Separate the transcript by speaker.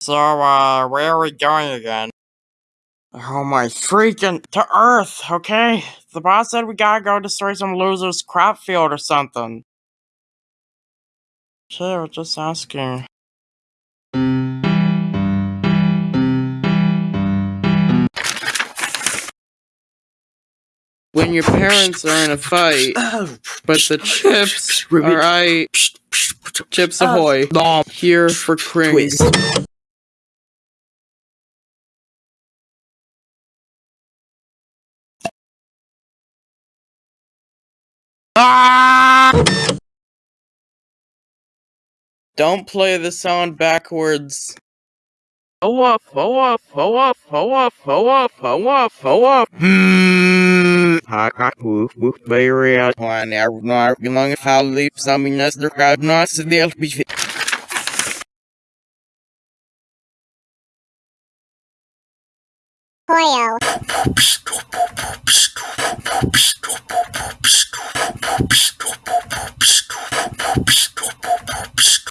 Speaker 1: So, uh, where are we going again? Oh my freaking to Earth, okay? The boss said we gotta go destroy some loser's crop field or something. Okay, I was just asking. When your parents are in a fight, but the chips are I Chips Ahoy. Here for Krings. Don't play the sound backwards. Ho off, ho off, ho off, ho off, ho off, ho off, ho off. Hmm. Ha ha woof woof baby out. One hour not belong if I leave something that's the crowd not to the LPG.
Speaker 2: Hoyo.